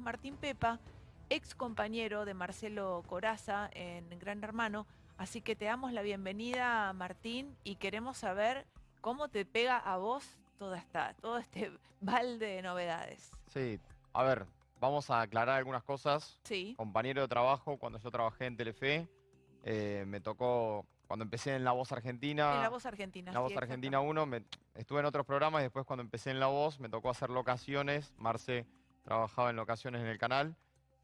Martín Pepa, ex compañero de Marcelo Coraza en Gran Hermano. Así que te damos la bienvenida, Martín, y queremos saber cómo te pega a vos toda esta, todo este balde de novedades. Sí, a ver, vamos a aclarar algunas cosas. Sí. Compañero de trabajo, cuando yo trabajé en Telefe, eh, me tocó, cuando empecé en La Voz Argentina... En La Voz Argentina, La sí, Voz Argentina 1, me- estuve en otros programas y después cuando empecé en La Voz me tocó hacer locaciones. Marce trabajaba en locaciones en el canal.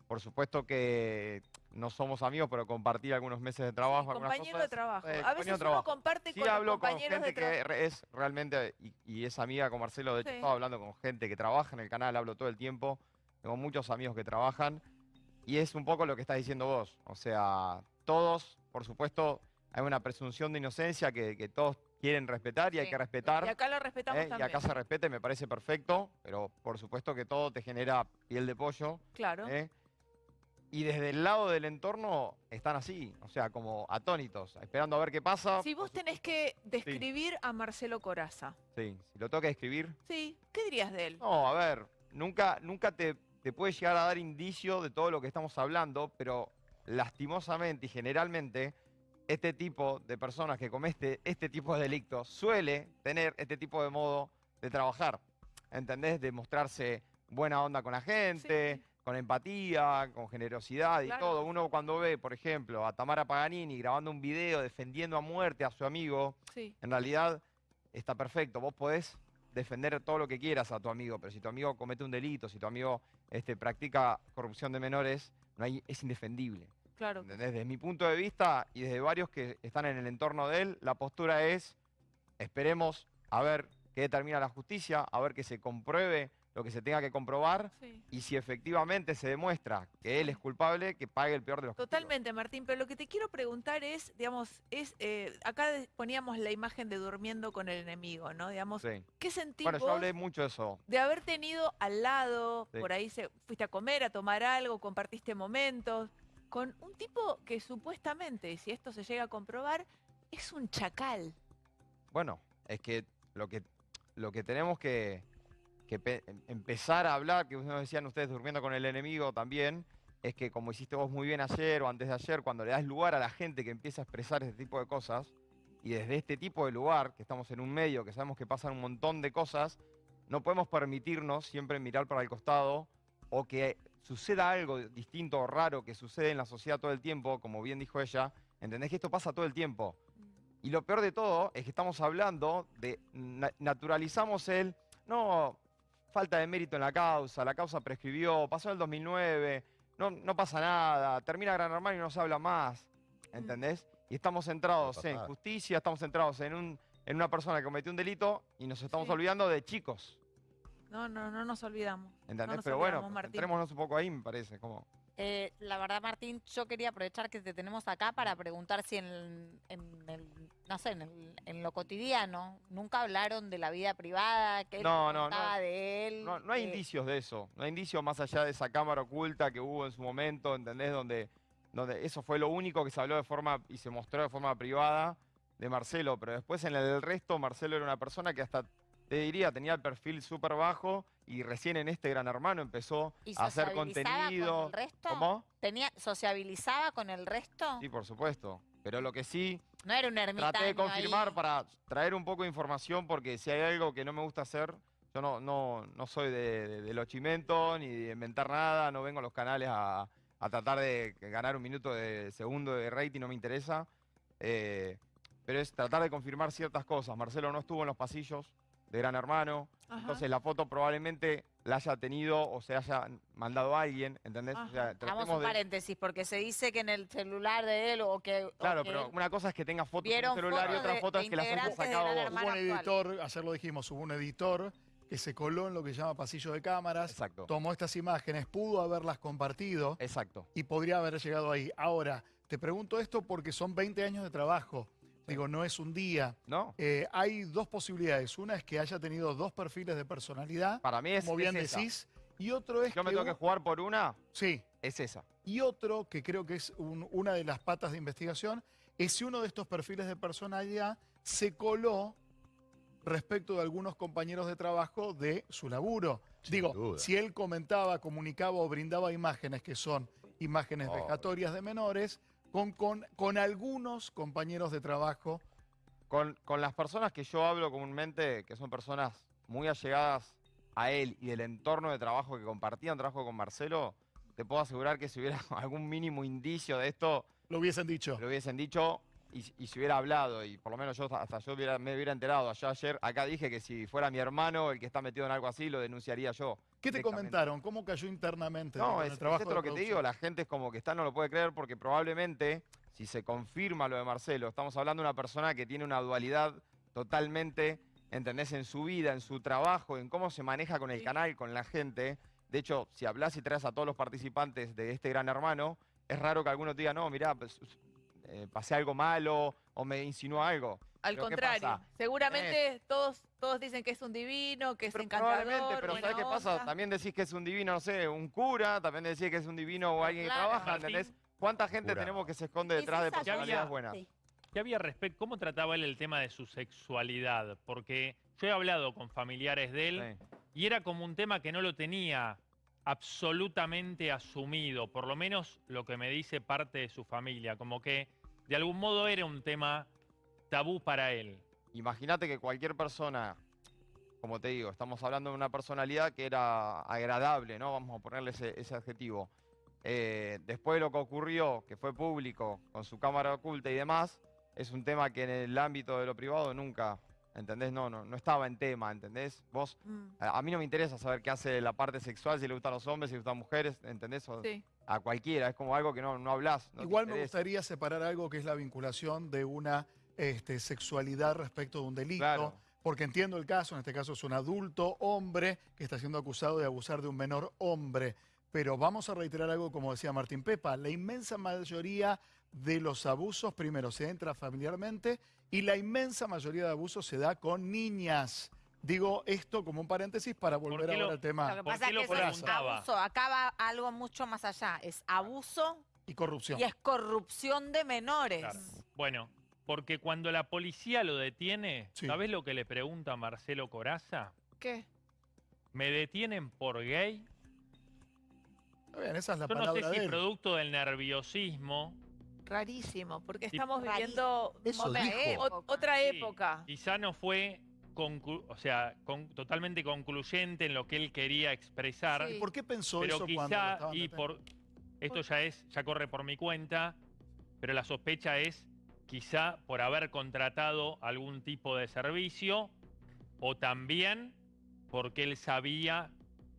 Por supuesto que no somos amigos, pero compartí algunos meses de trabajo. algunas Compañero cosas. de trabajo. Eh, a veces de uno trabajo. comparte Sí con hablo con compañeros de gente que trabajo. re- es realmente, y, y es amiga con Marcelo, de hecho Sí. estaba hablando con gente que trabaja en el canal, hablo todo el tiempo, tengo muchos amigos que trabajan, y es un poco lo que estás diciendo vos, o sea, todos, por supuesto, hay una presunción de inocencia que, que todos quieren respetar y hay que respetar. Y acá lo respetamos ¿eh? Y también. acá se respeta y me parece perfecto, pero por supuesto que todo te genera piel de pollo. Claro. ¿eh? Y desde el lado del entorno están así, o sea, como atónitos, esperando a ver qué pasa. Si vos tenés que describir a Marcelo Coraza, Sí, si lo tengo que escribir. sí, ¿qué dirías de él? No, a ver, nunca, nunca te, te puede llegar a dar indicio de todo lo que estamos hablando, pero lastimosamente y generalmente este tipo de personas que comete este tipo de delitos suele tener este tipo de modo de trabajar. ¿Entendés? De mostrarse buena onda con la gente, Sí. con empatía, con generosidad y Claro. todo. Uno cuando ve, por ejemplo, a Tamara Paganini grabando un video defendiendo a muerte a su amigo, Sí. en realidad está perfecto. Vos podés defender todo lo que quieras a tu amigo, pero si tu amigo comete un delito, si tu amigo este, practica corrupción de menores, no hay, es indefendible. Desde mi punto de vista y desde varios que están en el entorno de él, la postura es, esperemos a ver qué determina la justicia, a ver que se compruebe lo que se tenga que comprobar Sí. y si efectivamente se demuestra que él es culpable, que pague el peor de los. Totalmente, Martín, pero lo que te quiero preguntar es, digamos, es eh, acá poníamos la imagen de durmiendo con el enemigo, ¿no? Digamos, Sí. ¿qué sentís Bueno, yo vos hablé mucho de eso. de haber tenido al lado, Sí. por ahí se, fuiste a comer, a tomar algo, compartiste momentos, con un tipo que supuestamente, si esto se llega a comprobar, es un chacal. Bueno, es que lo que, lo que tenemos que, que pe- em- empezar a hablar, que nos decían ustedes durmiendo con el enemigo también, es que como hiciste vos muy bien ayer o antes de ayer, cuando le das lugar a la gente que empieza a expresar este tipo de cosas, y desde este tipo de lugar, que estamos en un medio, que sabemos que pasan un montón de cosas, no podemos permitirnos siempre mirar para el costado o que suceda algo distinto o raro que sucede en la sociedad todo el tiempo, como bien dijo ella, ¿entendés que esto pasa todo el tiempo? Y lo peor de todo es que estamos hablando de, na- naturalizamos el, no, falta de mérito en la causa, la causa prescribió, pasó en el 2009, no, no pasa nada, termina Gran Hermano y no se habla más, ¿entendés? Y estamos centrados en justicia, estamos centrados en, un, en una persona que cometió un delito y nos estamos Sí. olvidando de chicos, No, no, no nos olvidamos. ¿entendés? No nos Pero olvidamos, bueno, Martín. entrémonos un poco ahí, me parece, como... Eh, la verdad, Martín, yo quería aprovechar que te tenemos acá para preguntar si en, el- en no sé, en, el- en lo cotidiano nunca hablaron de la vida privada, que él No, no, de él. No, no hay eh, indicios de eso. No hay indicios más allá de esa cámara oculta que hubo en su momento, ¿entendés? Donde, donde eso fue lo único que se habló de forma y se mostró de forma privada de Marcelo. Pero después en el resto, Marcelo era una persona que hasta, te diría, tenía el perfil súper bajo y recién en este Gran Hermano empezó ¿Y a hacer contenido. con el resto? ¿Cómo? Tenía, ¿Sociabilizaba con el resto? Sí, por supuesto. Pero lo que sí, No era un ermitaño Traté de confirmar ahí. para traer un poco de información porque si hay algo que no me gusta hacer, yo no, no, no soy de, de, de los chimentos ni de inventar nada, no vengo a los canales a, a tratar de ganar un minuto de segundo de rating, no me interesa. Eh, pero es tratar de confirmar ciertas cosas. Marcelo no estuvo en los pasillos de Gran Hermano, Ajá. entonces la foto probablemente la haya tenido o se haya mandado a alguien, ¿entendés? O sea. Hagamos un de- paréntesis, porque se dice que en el celular de él o que... o Claro, que pero una cosa es que tenga fotos en el celular y fotos otra foto es que las hayas sacado vos. Hubo un actual. editor, ayer lo dijimos, hubo un editor que se coló en lo que se llama pasillo de cámaras, Exacto. tomó estas imágenes, pudo haberlas compartido Exacto. y podría haber llegado ahí. Ahora, te pregunto esto porque son 20 años de trabajo. Digo, no es un día. ¿No? Eh, hay dos posibilidades. Una es que haya tenido dos perfiles de personalidad, Para mí es, como bien es esa. decís, y otro es Yo me que tengo que jugar por una, Sí, es esa. y otro, que creo que es un- una de las patas de investigación, es si uno de estos perfiles de personalidad se coló respecto de algunos compañeros de trabajo de su laburo. Sin Digo, duda. si él comentaba, comunicaba o brindaba imágenes que son imágenes Oh. vejatorias de menores con, con, con algunos compañeros de trabajo. Con, con las personas que yo hablo comúnmente, que son personas muy allegadas a él y del entorno de trabajo que compartían trabajo con Marcelo, te puedo asegurar que si hubiera algún mínimo indicio de esto, Lo hubiesen dicho. lo hubiesen dicho y, y se hubiera hablado. Y por lo menos yo hasta yo hubiera- me hubiera enterado. Yo ayer acá dije que si fuera mi hermano el que está metido en algo así, lo denunciaría yo. ¿Qué te comentaron? ¿Cómo cayó internamente No, es, es trabajo esto de lo que te digo, la gente es como que está, no lo puede creer porque probablemente, si se confirma lo de Marcelo, estamos hablando de una persona que tiene una dualidad totalmente, ¿entendés? En su vida, en su trabajo, en cómo se maneja con el Sí. canal, con la gente. De hecho, si hablas y traes a todos los participantes de este gran hermano, es raro que alguno te diga, no, mirá, pues, eh, pasé algo malo o me insinuó algo. Al Pero ¿qué contrario, seguramente todos, todos dicen que es un divino, que es Pero encantador, probablemente, pero ¿sabes qué pasa? También decís que es un divino, no sé, un cura, también decís que es un divino o alguien que claro, trabaja, Martín. ¿entendés? ¿Cuánta gente Cura. tenemos que se esconde Es detrás de personalidades buenas? Sí. ¿Qué había respecto? ¿Cómo trataba él el tema de su sexualidad? Porque yo he hablado con familiares de él Sí. y era como un tema que no lo tenía absolutamente asumido, por lo menos lo que me dice parte de su familia, como que de algún modo era un tema tabú para él. Imagínate que cualquier persona, como te digo, estamos hablando de una personalidad que era agradable, ¿no? Vamos a ponerle ese, ese adjetivo. Eh, después de lo que ocurrió, que fue público, con su cámara oculta y demás, es un tema que en el ámbito de lo privado nunca, ¿entendés? No, no, no estaba en tema, ¿entendés? Vos, Mm, a, a mí no me interesa saber qué hace la parte sexual, si le gustan los hombres, si le gustan mujeres, ¿entendés? O- sí. A cualquiera, es como algo que no, no hablas. no Igual me gustaría separar algo que es la vinculación de una este, sexualidad respecto de un delito. Claro. Porque entiendo el caso, en este caso es un adulto hombre que está siendo acusado de abusar de un menor hombre. Pero vamos a reiterar algo como decía Martín Pepa, la inmensa mayoría de los abusos primero se entra familiarmente y la inmensa mayoría de abusos se da con niñas. Digo esto como un paréntesis para volver ahora lo- al tema Lo que ¿Por pasa es lo que eso es abuso. Acá va algo mucho más allá. Es abuso y corrupción. y es corrupción de menores. Claro. Bueno, porque cuando la policía lo detiene, Sí. ¿sabés lo que le pregunta Marcelo Coraza? ¿Qué? ¿Me detienen por gay? Está bien, esa es la Yo no palabra sé de si él. producto del nerviosismo, Rarísimo, porque Sí. estamos viviendo Eso otra, dijo. otra Sí, época. quizá no fue conclu- o sea, con- totalmente concluyente en lo que él quería expresar, Sí. ¿Por qué pensó pero eso cuando lo quizá, estaban y deteniendo? por esto ya es, ya corre por mi cuenta, pero la sospecha es quizá por haber contratado algún tipo de servicio o también porque él sabía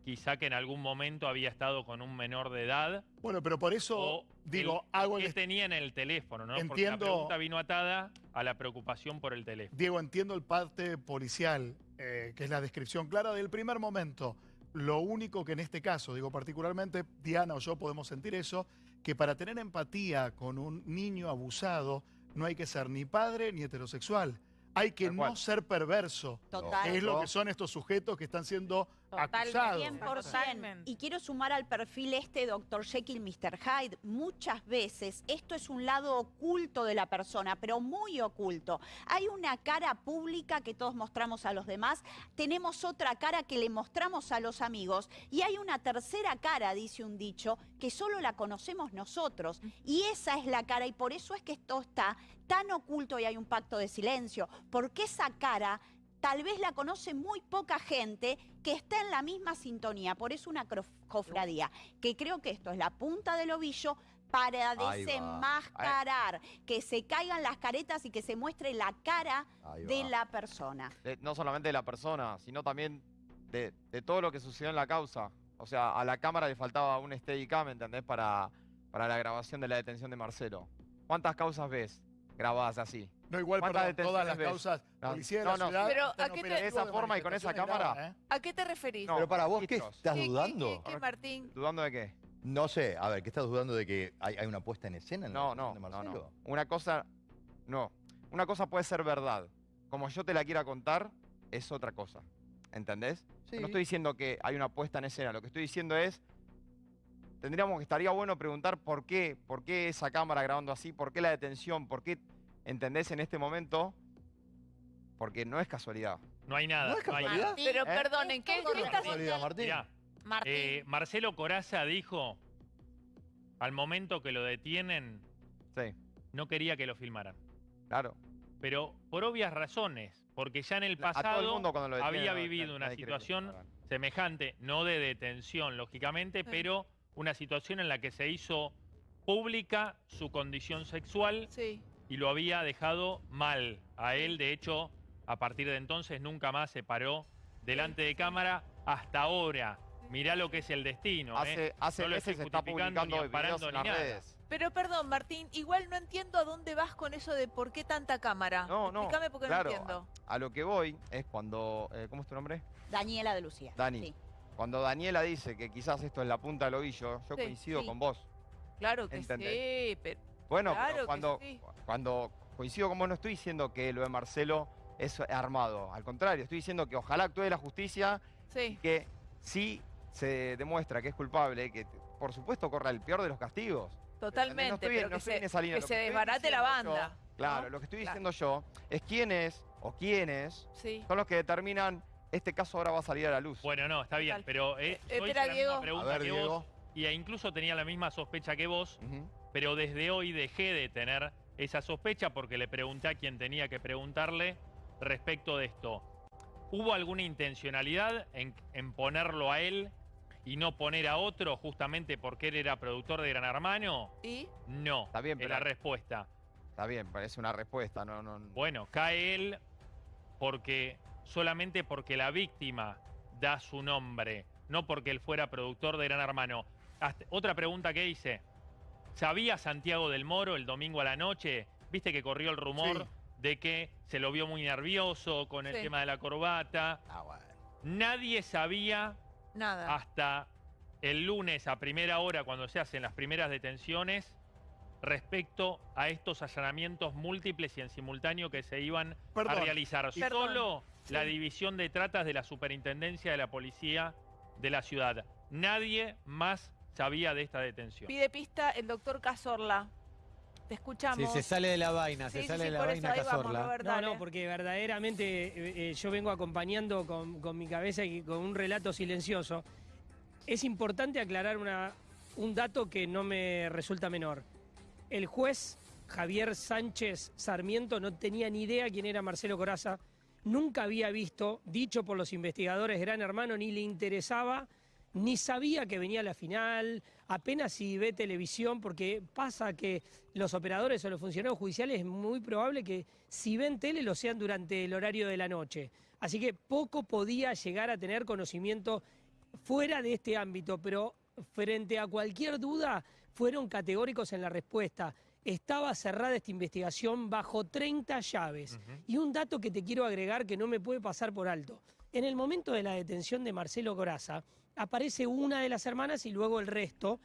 quizá que en algún momento había estado con un menor de edad Bueno, pero por eso digo, el- hago el que tenía en el teléfono, ¿no? Porque la Entiendo- pregunta vino atada a la preocupación por el teléfono. Diego, entiendo el parte policial, eh, que es la descripción clara del primer momento. Lo único que en este caso, digo particularmente, Diana o yo podemos sentir eso, que para tener empatía con un niño abusado no hay que ser ni padre ni heterosexual. Hay que no ser perverso, Total. que es lo que son estos sujetos que están siendo Totalmente. acusados. 100%. Totalmente. Y quiero sumar al perfil este Dr. Jekyll, Mr. Hyde. Muchas veces esto es un lado oculto de la persona, pero muy oculto. Hay una cara pública que todos mostramos a los demás, tenemos otra cara que le mostramos a los amigos y hay una tercera cara, dice un dicho, que solo la conocemos nosotros. Y esa es la cara y por eso es que esto está tan oculto y hay un pacto de silencio, porque esa cara tal vez la conoce muy poca gente que está en la misma sintonía. Por eso una cofradía, que creo que esto es la punta del ovillo para desenmascarar, que se caigan las caretas y que se muestre la cara de la persona. de- no solamente de la persona, sino también de, de todo lo que sucedió en la causa. O sea, a la cámara le faltaba un Steadicam, ¿entendés? Para, para la grabación de la detención de Marcelo. ¿Cuántas causas ves grabadas así? No, igual, ¿Cuántas perdón, todas las ves? causas No, policía de no, la no. ciudad Pero, ¿a qué te- operativos de esa forma y con esa cámara? ¿eh? ¿A qué te referís? No, Pero para vos, ¿qué estás ¿Qué- qué- dudando? qué- qué, Martín? ¿Dudando de qué? No sé, a ver, ¿qué estás dudando de que hay, hay una puesta en escena en la No, no, no. Una cosa, no. Una cosa puede ser verdad. Como yo te la quiera contar, es otra cosa. ¿Entendés? Sí. No estoy diciendo que hay una puesta en escena. Lo que estoy diciendo es, tendríamos que estaría bueno preguntar por qué, por qué esa cámara grabando así, por qué la detención, por qué, ¿entendés? En este momento, porque no es casualidad. No hay nada. ¿No es hay- casualidad? Martín, Pero ¿Eh? perdonen, ¿qué, qué ¿No es casualidad, Martín? Mirá, Martín, eh, Marcelo Coraza dijo, al momento que lo detienen, Sí, no quería que lo filmaran. claro. Pero por obvias razones, porque ya en el A todo el pasado mundo cuando lo detienen, había vivido una situación semejante, no de detención, lógicamente, Sí. pero una situación en la que se hizo pública su condición sexual Sí. y lo había dejado mal a él. De hecho, a partir de entonces nunca más se paró delante de cámara hasta ahora. Mirá lo que es el destino. ¿eh? Hace, hace No lo meses estoy se está justificando publicando ni videos en ni las nada. redes. Pero perdón, Martín, igual no entiendo a dónde vas con eso de por qué tanta cámara. No, no, Explícame porque claro, no entiendo. A lo que voy es cuando... eh, ¿Cómo es tu nombre? Daniela de Lucía. Dani. Sí. Cuando Daniela dice que quizás esto es la punta del ovillo, yo Sí, coincido sí. con vos. Claro que ¿Entendés? sí, pero Bueno, Claro pero cuando, sí. cuando coincido con vos no estoy diciendo que lo de Marcelo es armado. Al contrario, estoy diciendo que ojalá actúe la justicia sí. que si se demuestra que es culpable, que por supuesto corra el peor de los castigos. Totalmente, No estoy, pero no que se, esa línea. que se desbarate la yo- banda. claro, ¿no? lo que estoy Claro. diciendo yo es quiénes o quiénes Sí. son los que determinan este caso ahora va a salir a la luz. Bueno, no, está bien, pero eh, Eh, yo hice espera, la Diego. misma A pregunta ver, que Diego. vos y e incluso tenía la misma sospecha que vos, pero desde hoy dejé de tener esa sospecha porque le pregunté a quien tenía que preguntarle respecto de esto. ¿Hubo alguna intencionalidad en, en ponerlo a él y no poner a otro justamente porque él era productor de Gran Hermano? ¿Y? No, Está bien, es pero- la respuesta. Está bien, parece una respuesta, no, no. Bueno, cae él porque solamente porque la víctima da su nombre, no porque él fuera productor de Gran Hermano. Hasta- otra pregunta que hice. ¿Sabía Santiago del Moro el domingo a la noche? ¿Viste que corrió el rumor Sí. de que se lo vio muy nervioso con el Sí. tema de la corbata? Ah, bueno. Nadie sabía Nada. hasta el lunes a primera hora, cuando se hacen las primeras detenciones, respecto a estos allanamientos múltiples y en simultáneo que se iban Perdón. a realizar. Perdón, Solo sí. la división de tratas de la superintendencia de la policía de la ciudad. Nadie más sabía de esta detención. Pide pista el doctor Cazorla. Te escuchamos. Sí, se sale de la vaina, Sí, se sí, sale sí, de la vaina ahí vamos, No, no, porque verdaderamente eh, eh, yo vengo acompañando con, con mi cabeza y con un relato silencioso. Es importante aclarar una, un dato que no me resulta menor. El juez Javier Sánchez Sarmiento no tenía ni idea quién era Marcelo Coraza, nunca había visto, dicho por los investigadores Gran Hermano, ni le interesaba, ni sabía que venía la final, apenas si ve televisión, porque pasa que los operadores o los funcionarios judiciales es muy probable que si ven tele lo sean durante el horario de la noche. Así que poco podía llegar a tener conocimiento fuera de este ámbito, pero frente a cualquier duda fueron categóricos en la respuesta. Estaba cerrada esta investigación bajo 30 llaves. Y un dato que te quiero agregar que no me puede pasar por alto. En el momento de la detención de Marcelo Coraza, aparece una de las hermanas y luego el resto,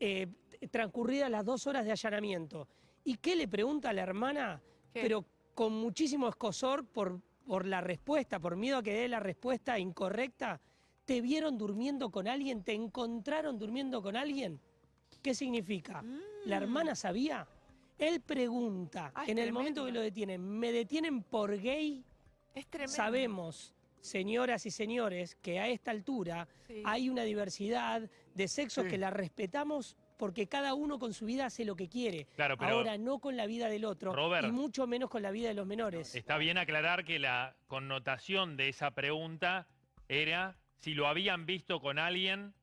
eh, transcurridas las dos horas de allanamiento. ¿Y qué le pregunta a la hermana? ¿Qué? Pero con muchísimo escosor por, por la respuesta, por miedo a que dé la respuesta incorrecta. ¿Te vieron durmiendo con alguien? ¿Te encontraron durmiendo con alguien? ¿Qué significa? ¿La hermana sabía? Él pregunta, Mm. Ah, en el momento que lo detienen, ¿me detienen por gay? Es tremendo. Sabemos, señoras y señores, que a esta altura Sí. hay una diversidad de sexos Sí. que la respetamos porque cada uno con su vida hace lo que quiere. Claro, pero Ahora no con la vida del otro Robert. y mucho menos con la vida de los menores. está bien aclarar que la connotación de esa pregunta era si lo habían visto con alguien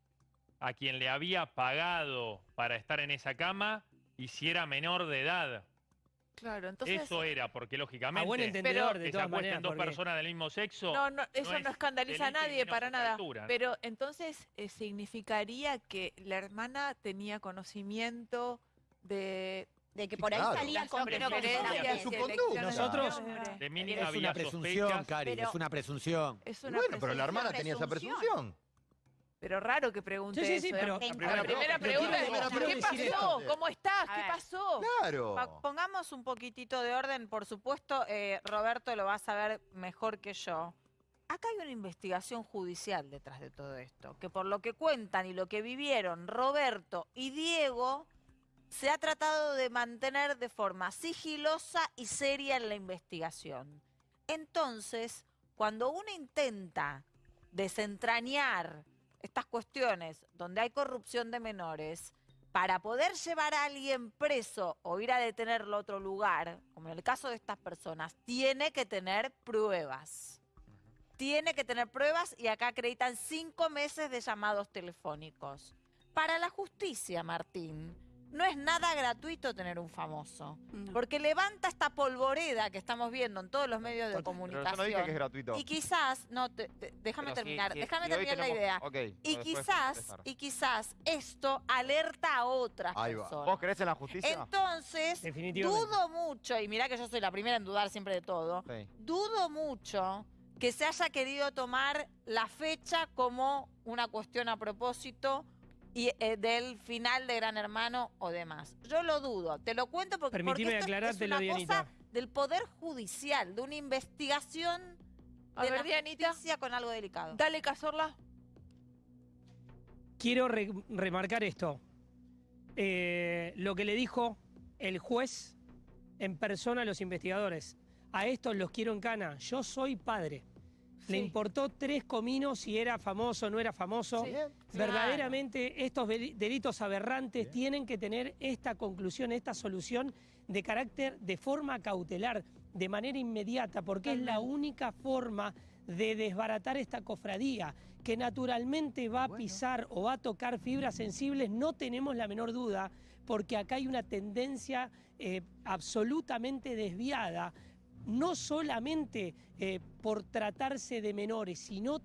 a quien le había pagado para estar en esa cama y si era menor de edad. Claro, entonces. Eso era, porque lógicamente A buen entendedor, que de se todas acuesten maneras. dos porque- personas del mismo sexo. No, no, eso no, es escandaliza a nadie para nada. altura. Pero entonces eh, significaría que la hermana tenía conocimiento de De que por ahí claro. salía con preferencias su conducta. Nosotros- de mínima Es una presunción. Cari, es una presunción. Es una Bueno, pero la hermana presunción, tenía esa presunción. Pero raro que pregunte Sí, sí, sí, eso. ¿eh? pero- La La primera, pregunta es, primera ¿qué pasó? ¿Cómo estás? A ¿Qué ver. pasó? Claro. Pa- Pongamos un poquitito de orden, por supuesto, eh, Roberto lo va a saber mejor que yo. Acá hay una investigación judicial detrás de todo esto, que por lo que cuentan y lo que vivieron Roberto y Diego, se ha tratado de mantener de forma sigilosa y seria en la investigación. Entonces, cuando uno intenta desentrañar estas cuestiones donde hay corrupción de menores, para poder llevar a alguien preso o ir a detenerlo a otro lugar, como en el caso de estas personas, tiene que tener pruebas. Tiene que tener pruebas y acá acreditan cinco meses de llamados telefónicos. Para la justicia, Martín, no es nada gratuito tener un famoso. No. Porque levanta esta polvoreda que estamos viendo en todos los medios de Pero yo comunicación. no dije que es gratuito. Y quizás, no, te- te- déjame Pero terminar, si- déjame si terminar la idea. Y quizás, y quizás esto alerta a otras Ahí va. personas. ¿Vos crees en la justicia? Entonces, dudo mucho, y mirá que yo soy la primera en dudar siempre de todo, Sí. dudo mucho que se haya querido tomar la fecha como una cuestión a propósito y, eh, del final de Gran Hermano o demás. Yo lo dudo, te lo cuento porque, porque esto es- una Dianita. cosa del Poder Judicial, de una investigación A de ver, la Dianita, justicia con algo delicado. dale, Cazorla. Quiero re- remarcar esto. Eh, lo que le dijo el juez en persona a los investigadores. A estos los quiero en cana. Yo soy padre. Le importó tres cominos si era famoso o no era famoso. Sí. Verdaderamente estos deli- delitos aberrantes tienen que tener esta conclusión, esta solución de carácter de forma cautelar, de manera inmediata, porque es la única forma de desbaratar esta cofradía, que naturalmente va a pisar o va a tocar fibras sensibles, no tenemos la menor duda, porque acá hay una tendencia eh, absolutamente desviada no solamente eh, por tratarse de menores, sino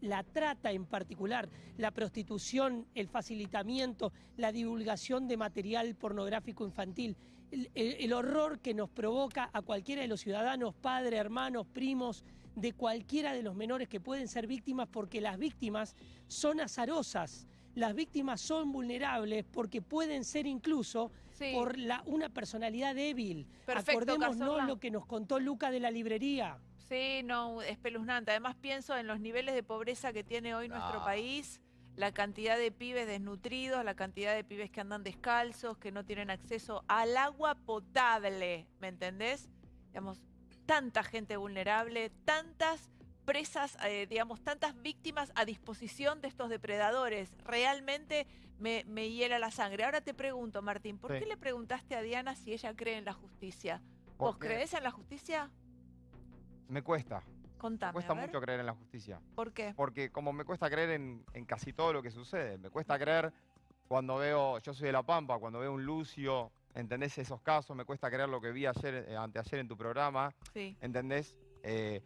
la trata en particular, la prostitución, el facilitamiento, la divulgación de material pornográfico infantil, el, el- el horror que nos provoca a cualquiera de los ciudadanos, padres, hermanos, primos, de cualquiera de los menores que pueden ser víctimas, porque las víctimas son azarosas. Las víctimas son vulnerables porque pueden ser incluso Sí. por la, una personalidad débil. Perfecto, Acordémonos Cazorla. lo que nos contó Luca de la librería. Sí, no, espeluznante. Además pienso en los niveles de pobreza que tiene hoy nuestro Ah. país, la cantidad de pibes desnutridos, la cantidad de pibes que andan descalzos, que no tienen acceso al agua potable, ¿me entendés? Digamos, tanta gente vulnerable, tantas presas, eh, digamos, tantas víctimas a disposición de estos depredadores. Realmente me, me hiela la sangre. Ahora te pregunto, Martín, ¿por Sí. qué le preguntaste a Diana si ella cree en la justicia? ¿Vos Porque crees en la justicia? Me cuesta. Contame, Me cuesta mucho creer en la justicia. ¿Por qué? Porque como me cuesta creer en, en casi todo lo que sucede. Me cuesta creer cuando veo, yo soy de La Pampa, cuando veo un Lucio, ¿entendés esos casos? Me cuesta creer lo que vi ayer, eh, anteayer en tu programa, Sí. ¿entendés? Eh,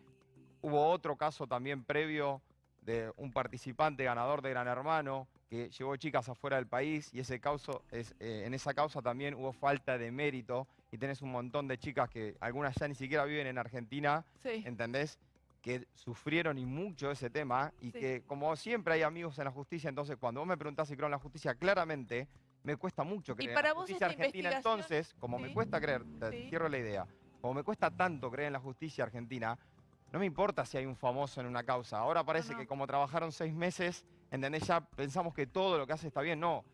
hubo otro caso también previo de un participante ganador de Gran Hermano que llevó chicas afuera del país y ese causo es, eh, en esa causa también hubo falta de mérito y tenés un montón de chicas que algunas ya ni siquiera viven en Argentina Sí. ¿entendés? Que sufrieron y mucho ese tema y Sí. que como siempre hay amigos en la justicia, entonces cuando vos me preguntás si creo en la justicia, claramente me cuesta mucho creer para en la vos justicia argentina. Entonces, como me cuesta creer, te cierro la idea, como me cuesta tanto creer en la justicia argentina, no me importa si hay un famoso en una causa. Ahora parece que como trabajaron seis meses, ¿entendés? Ya pensamos que todo lo que hace está bien. No,